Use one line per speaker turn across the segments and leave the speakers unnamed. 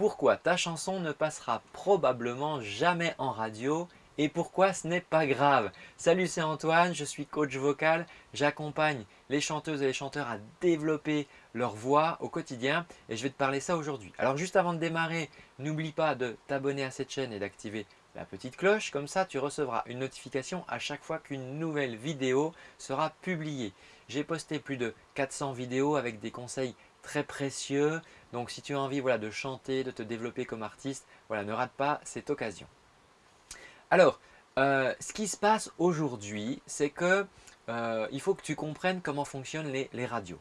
pourquoi ta chanson ne passera probablement jamais en radio et pourquoi ce n'est pas grave. Salut, c'est Antoine, je suis coach vocal. J'accompagne les chanteuses et les chanteurs à développer leur voix au quotidien et je vais te parler ça aujourd'hui. Alors juste avant de démarrer, n'oublie pas de t'abonner à cette chaîne et d'activer la petite cloche. Comme ça, tu recevras une notification à chaque fois qu'une nouvelle vidéo sera publiée. J'ai posté plus de 400 vidéos avec des conseils très précieux. Donc si tu as envie voilà, de chanter, de te développer comme artiste, voilà, ne rate pas cette occasion. Alors, euh, ce qui se passe aujourd'hui, c'est que euh, il faut que tu comprennes comment fonctionnent les, radios.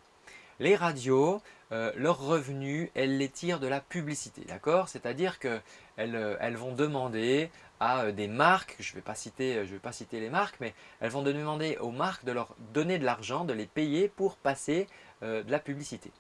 Les radios, euh, leurs revenus, elles les tirent de la publicité, d'accord? C'est-à-dire qu'elles elles vont demander à des marques, je ne vais, pas citer, vais pas citer les marques, mais elles vont demander aux marques de leur donner de l'argent, de les payer pour passer de la publicité.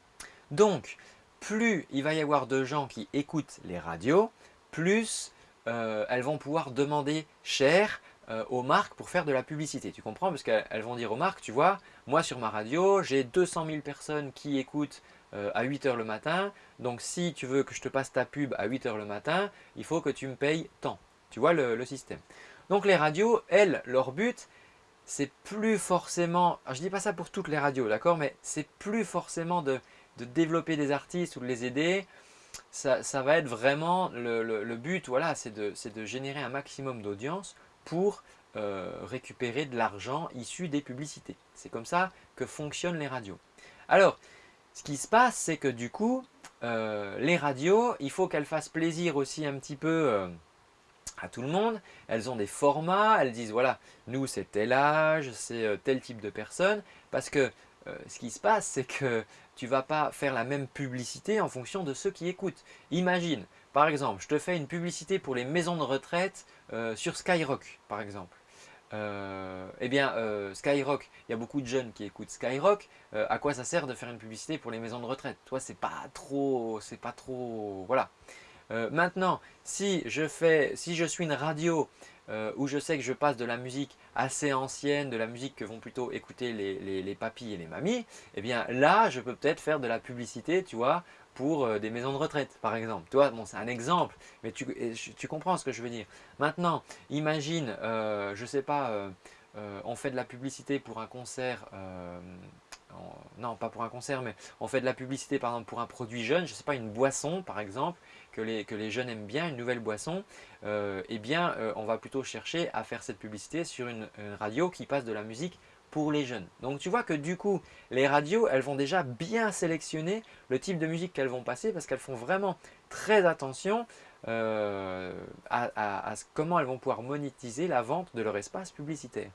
Donc, plus il va y avoir de gens qui écoutent les radios, plus euh, elles vont pouvoir demander cher euh, aux marques pour faire de la publicité. Tu comprends? Parce qu'elles vont dire aux marques, tu vois, moi sur ma radio, j'ai 200 000 personnes qui écoutent euh, à 8 heures le matin. Donc si tu veux que je te passe ta pub à 8 heures le matin, il faut que tu me payes tant. Tu vois le, système? Donc les radios, elles, leur but, c'est plus forcément, je dis pas ça pour toutes les radios, d'accord, mais c'est plus forcément de, de, développer des artistes ou de les aider, ça, va être vraiment le, but, voilà, c'est de, générer un maximum d'audience pour euh, récupérer de l'argent issu des publicités. C'est comme ça que fonctionnent les radios. Alors, ce qui se passe, c'est que du coup, euh, les radios, il faut qu'elles fassent plaisir aussi un petit peu euh, à tout le monde. Elles ont des formats, elles disent voilà, nous c'est tel âge, c'est tel type de personne. Parce que ce qui se passe, c'est que tu vas pas faire la même publicité en fonction de ceux qui écoutent. Imagine, par exemple, je te fais une publicité pour les maisons de retraite euh, sur Skyrock, par exemple. Euh, eh bien, euh, Skyrock, il y a beaucoup de jeunes qui écoutent Skyrock. à quoi ça sert de faire une publicité pour les maisons de retraite? Toi, c'est pas trop, c'est pas trop, voilà. maintenant, si je fais, si je suis une radio euh, où je sais que je passe de la musique assez ancienne, de la musique que vont plutôt écouter les, les, papis et les mamies, eh bien là, je peux peut-être faire de la publicité, tu vois, pour euh, des maisons de retraite, par exemple. Tu vois, bon, c'est un exemple, mais tu, comprends ce que je veux dire. Maintenant, imagine, euh, je ne sais pas, on fait de la publicité pour un concert non pas pour un concert, mais on fait de la publicité par exemple pour un produit jeune, je ne sais pas, une boisson par exemple, que les, jeunes aiment bien, une nouvelle boisson, euh, eh bien euh, on va plutôt chercher à faire cette publicité sur une, radio qui passe de la musique pour les jeunes. Donc tu vois que du coup, les radios, elles vont déjà bien sélectionner le type de musique qu'elles vont passer parce qu'elles font vraiment très attention euh, à comment elles vont pouvoir monétiser la vente de leur espace publicitaire.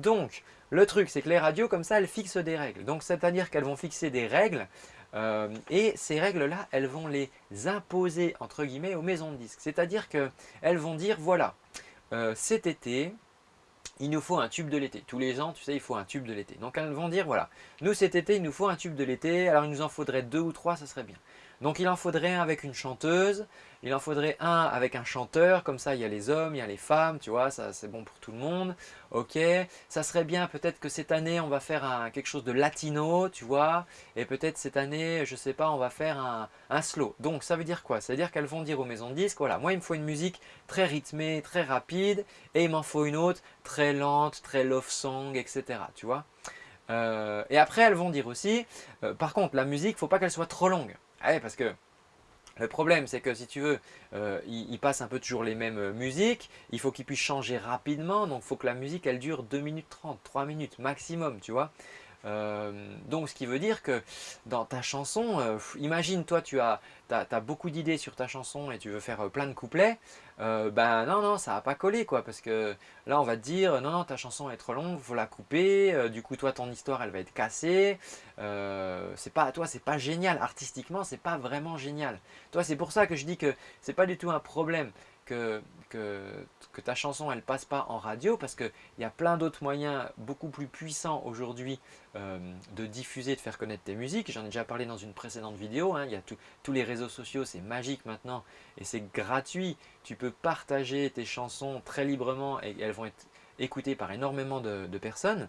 Donc, le truc, c'est que les radios, comme ça, elles fixent des règles. Donc, c'est-à-dire qu'elles vont fixer des règles euh, et ces règles-là, elles vont les imposer, entre guillemets, aux maisons de disques. C'est-à-dire qu'elles vont dire, voilà, euh, cet été, il nous faut un tube de l'été. Tous les ans, tu sais, il faut un tube de l'été. Donc, elles vont dire, voilà, nous, cet été, il nous faut un tube de l'été. Alors, il nous en faudrait deux ou trois, ça serait bien. Donc il en faudrait un avec une chanteuse, il en faudrait un avec un chanteur, comme ça il y a les hommes, il y a les femmes, tu vois, ça c'est bon pour tout le monde. Ok, ça serait bien peut-être que cette année on va faire quelque chose de latino, tu vois, et peut-être cette année, je sais pas, on va faire un, slow. Donc ça veut dire quoi? Ça veut dire qu'elles vont dire aux maisons de disques, voilà, moi il me faut une musique très rythmée, très rapide, et il m'en faut une autre très lente, très love song, etc. Tu vois euh, et après, elles vont dire aussi, euh, par contre, la musique, il ne faut pas qu'elle soit trop longue. Ah parce que le problème, c'est que si tu veux, euh, il, passe un peu toujours les mêmes euh, musiques. Il faut qu'il puisse changer rapidement. Donc, il faut que la musique, elle dure 2 minutes 30, 3 minutes maximum, tu vois. Euh, donc, ce qui veut dire que dans ta chanson, euh, imagine toi, tu as, beaucoup d'idées sur ta chanson et tu veux faire euh, plein de couplets. ben non, non, ça va pas coller quoi. Parce que là, on va te dire, non, non, ta chanson est trop longue, faut la couper. du coup, toi, ton histoire, elle va être cassée. c'est pas, toi, c'est pas génial. Artistiquement, c'est pas vraiment génial. Toi, c'est pour ça que je dis que c'est pas du tout un problème que, ta chanson elle passe pas en radio parce qu'il y a plein d'autres moyens beaucoup plus puissants aujourd'hui euh, de diffuser, de faire connaître tes musiques. J'en ai déjà parlé dans une précédente vidéo. Hein. Il y a tous les réseaux sociaux, c'est magique maintenant et c'est gratuit. Tu peux partager tes chansons très librement et elles vont être écoutées par énormément de, personnes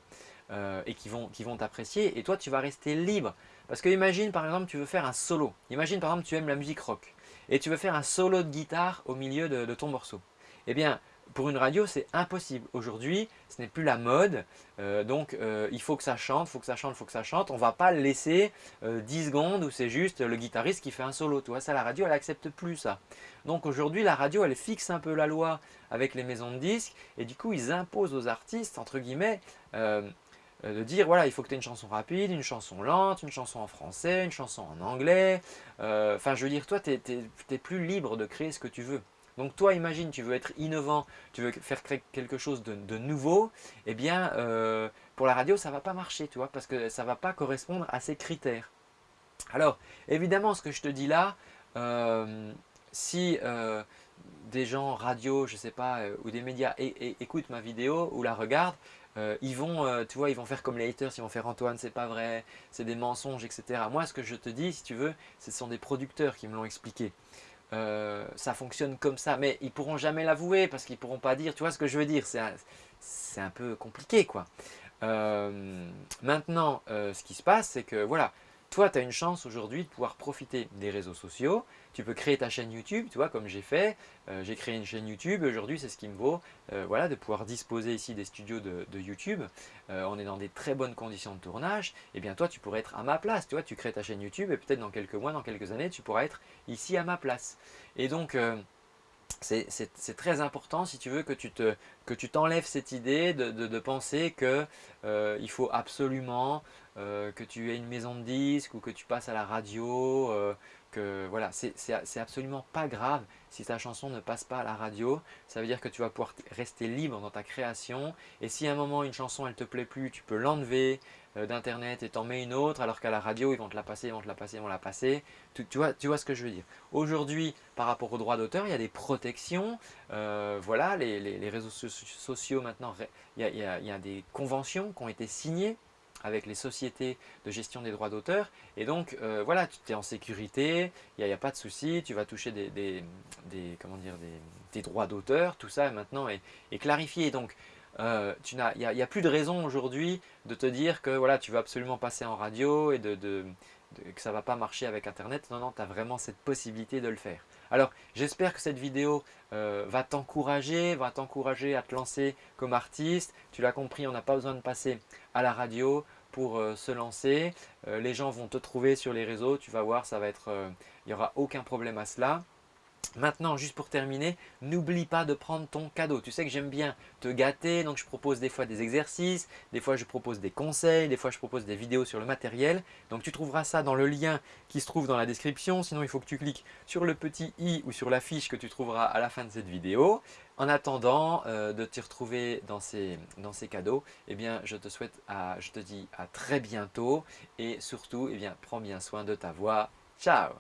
euh, et qui vont qui vont t'apprécier et toi tu vas rester libre. Parce que imagine par exemple tu veux faire un solo. Imagine par exemple tu aimes la musique rock. Et tu veux faire un solo de guitare au milieu de ton morceau. Eh bien, pour une radio, c'est impossible. Aujourd'hui, ce n'est plus la mode, euh, donc euh, il faut que ça chante, il faut que ça chante, il faut que ça chante. On ne va pas laisser 10 euh, secondes où c'est juste le guitariste qui fait un solo. Tu vois, ça, la radio, elle n'accepte plus ça. Donc aujourd'hui, la radio, elle fixe un peu la loi avec les maisons de disques et du coup, ils imposent aux artistes, entre guillemets, de dire voilà, il faut que tu aies une chanson rapide, une chanson lente, une chanson en français, une chanson en anglais. Enfin, je veux dire, toi, tu n'es plus libre de créer ce que tu veux. Donc toi, imagine, tu veux être innovant, tu veux faire quelque chose de, nouveau, eh bien, euh, pour la radio, ça ne va pas marcher, tu vois, parce que ça ne va pas correspondre à ces critères. Alors, évidemment, ce que je te dis là, euh, si euh, des gens radio, je ne sais pas, ou des médias écoutent ma vidéo ou la regardent, ils vont, tu vois, ils vont faire comme les haters, ils vont faire Antoine, c'est pas vrai, c'est des mensonges, etc. Moi, ce que je te dis, si tu veux, ce sont des producteurs qui me l'ont expliqué. Euh, ça fonctionne comme ça. Mais ils pourront jamais l'avouer parce qu'ils pourront pas dire, tu vois ce que je veux dire, c'est un, peu compliqué quoi. Euh, maintenant, euh, ce qui se passe, c'est que voilà, toi, tu as une chance aujourd'hui de pouvoir profiter des réseaux sociaux. Tu peux créer ta chaîne YouTube, tu vois, comme j'ai fait. Euh, j'ai créé une chaîne YouTube. Aujourd'hui, c'est ce qui me vaut euh, voilà, de pouvoir disposer ici des studios de, YouTube. Euh, on est dans des très bonnes conditions de tournage. Et eh bien, toi, tu pourrais être à ma place. Tu vois, tu crées ta chaîne YouTube et peut-être dans quelques mois, dans quelques années, tu pourras être ici à ma place. Et donc, c'est très important si tu veux que tu t'enlèves cette idée de, penser qu'il il faut absolument euh, que tu aies une maison de disques ou que tu passes à la radio, euh, que voilà, c'est absolument pas grave si ta chanson ne passe pas à la radio. Ça veut dire que tu vas pouvoir rester libre dans ta création et si à un moment une chanson elle te plaît plus, tu peux l'enlever euh, d'internet et t'en mets une autre alors qu'à la radio ils vont te la passer, ils vont te la passer, ils vont la passer. Tu, vois, tu vois ce que je veux dire. Aujourd'hui, par rapport aux droits d'auteur, il y a des protections. voilà, les, réseaux sociaux maintenant, il y a des conventions qui ont été signées avec les sociétés de gestion des droits d'auteur. Et donc, euh, voilà, tu es en sécurité, il n'y a, pas de souci, tu vas toucher des, comment dire, des, droits d'auteur, tout ça maintenant est, clarifié. Donc, euh, il n'y a, plus de raison aujourd'hui de te dire que voilà, tu vas absolument passer en radio et de, que ça ne va pas marcher avec Internet. Non, non, tu as vraiment cette possibilité de le faire. Alors, j'espère que cette vidéo euh, va t'encourager, va t'encourager à te lancer comme artiste. Tu l'as compris, on n'a pas besoin de passer à la radio pour euh, se lancer. Euh, les gens vont te trouver sur les réseaux, tu vas voir, ça va être, il n'y aura aucun problème à cela. Maintenant, juste pour terminer, n'oublie pas de prendre ton cadeau. Tu sais que j'aime bien te gâter, donc je propose des fois des exercices, des fois je propose des conseils, des fois je propose des vidéos sur le matériel. Donc tu trouveras ça dans le lien qui se trouve dans la description. Sinon, il faut que tu cliques sur le petit i ou sur la fiche que tu trouveras à la fin de cette vidéo. En attendant euh, de te retrouver dans ces, dans ces cadeaux, eh bien, je te souhaite, à, je te dis à très bientôt et surtout, eh bien, prends bien soin de ta voix. Ciao